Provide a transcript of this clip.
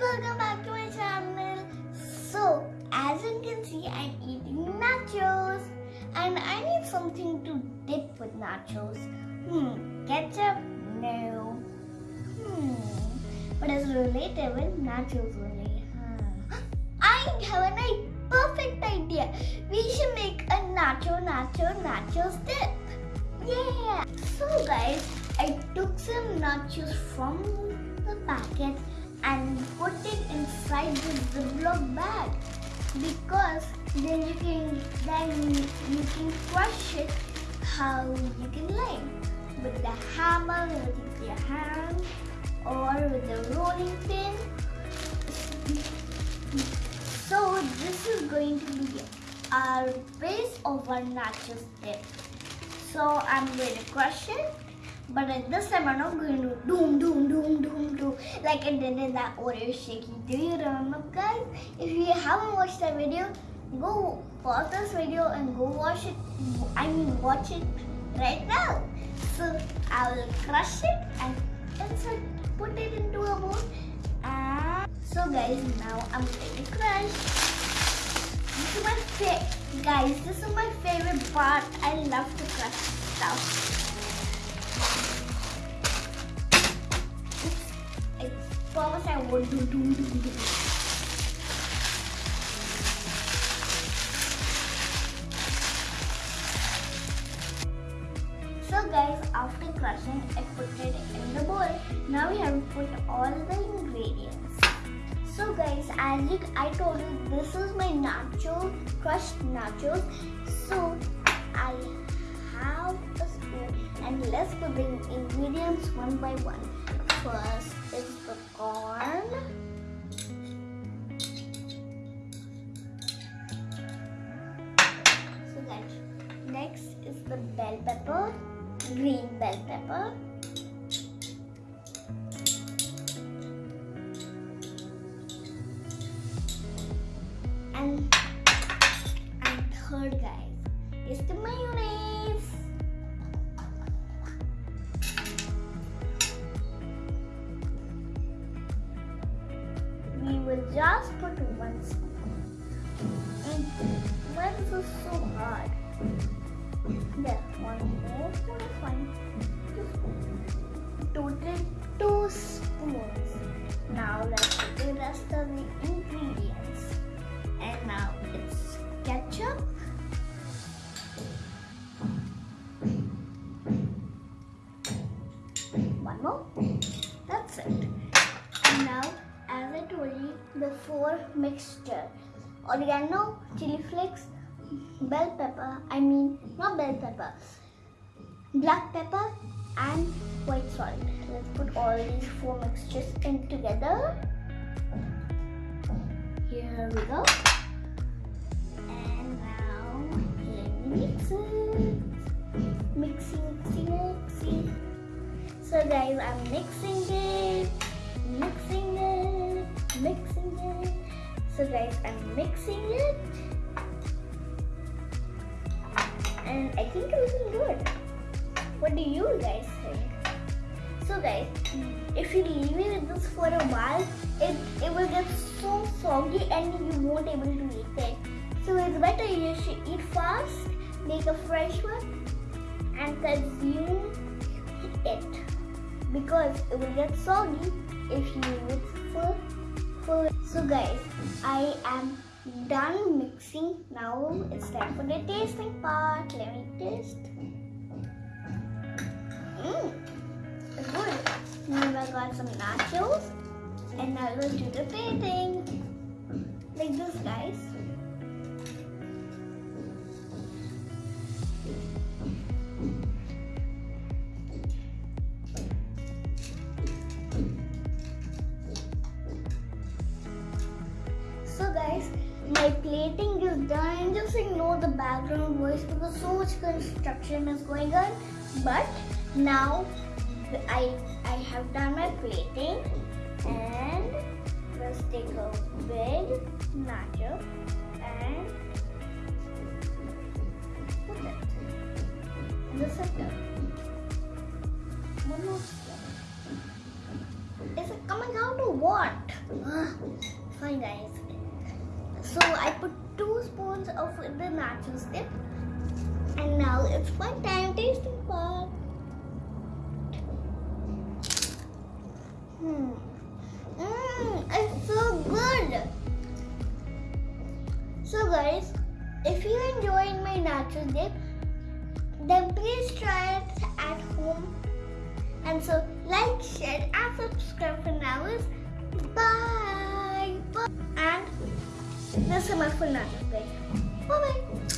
welcome back to my channel. So, as you can see, I'm eating nachos and I need something to dip with nachos. Hmm, ketchup? No. Hmm, but it's related with nachos only. Huh. I have a perfect idea. We should make a nacho, nacho, nachos dip. Yeah. So guys, I took some nachos from the packet and put it inside the Ziploc bag because then you can then you can crush it how you can like with the hammer with your hand or with the rolling pin. So this is going to be our base of our nachos dip. So I'm going to crush it but at this time, I'm not going to doom, doom, doom, doom, doom like I did in that Oreo shaky. Do you remember, guys? If you haven't watched that video, go pause this video and go watch it. I mean, watch it right now. So I will crush it and insert, put it into a bowl. And so, guys, now I'm going to crush. This is my favorite, guys. This is my favorite part. I love to crush stuff. First, I would do do do do. So guys, after crushing, I put it in the bowl. Now we have to put all the ingredients. So guys, as you, I told you, this is my nacho, crushed nachos. So I have a spoon and let's put the ingredients one by one. First is the corn. So guys, next is the bell pepper, green bell pepper. And, and third guys is the mayonnaise. Will just put one spoon. And why is this so hard? There, one more spoon is fine. Total two spoons. Now let's put the rest of the ingredients. And now it's ketchup. 4 mixture oregano, chili flakes, bell pepper, I mean not bell pepper, black pepper and white salt. Let's put all these four mixtures in together. Here we go. And now let me mix it. Mixing, mixing, mixing. So guys, I'm mixing it. Mixing mixing it. So guys, I'm mixing it. And I think it's looking good. What do you guys think? So guys, if you leave it with this for a while, it, it will get so soggy and you won't able to eat it. So it's better you should eat fast, make a fresh one and consume it because it will get soggy if you leave it for, so guys I am done mixing. Now it's time for the tasting part. Let me taste. Mm. It's good. Now I got some nachos and now we'll do the plating. Like this guys my plating is done. Just ignore the background voice because so much construction is going on. But now I I have done my plating and let's take a big nacho and put it in the center. One more. It's a coming out or what? Fine, guys. So I put two spoons of the nachos dip, and now it's fun time tasting part. Hmm. Mmm, it's so good. So guys, if you enjoyed my nacho dip, then please try it at home. And so like, share and subscribe for now. Bye. Bye. And is my full nachos guys. Bye bye.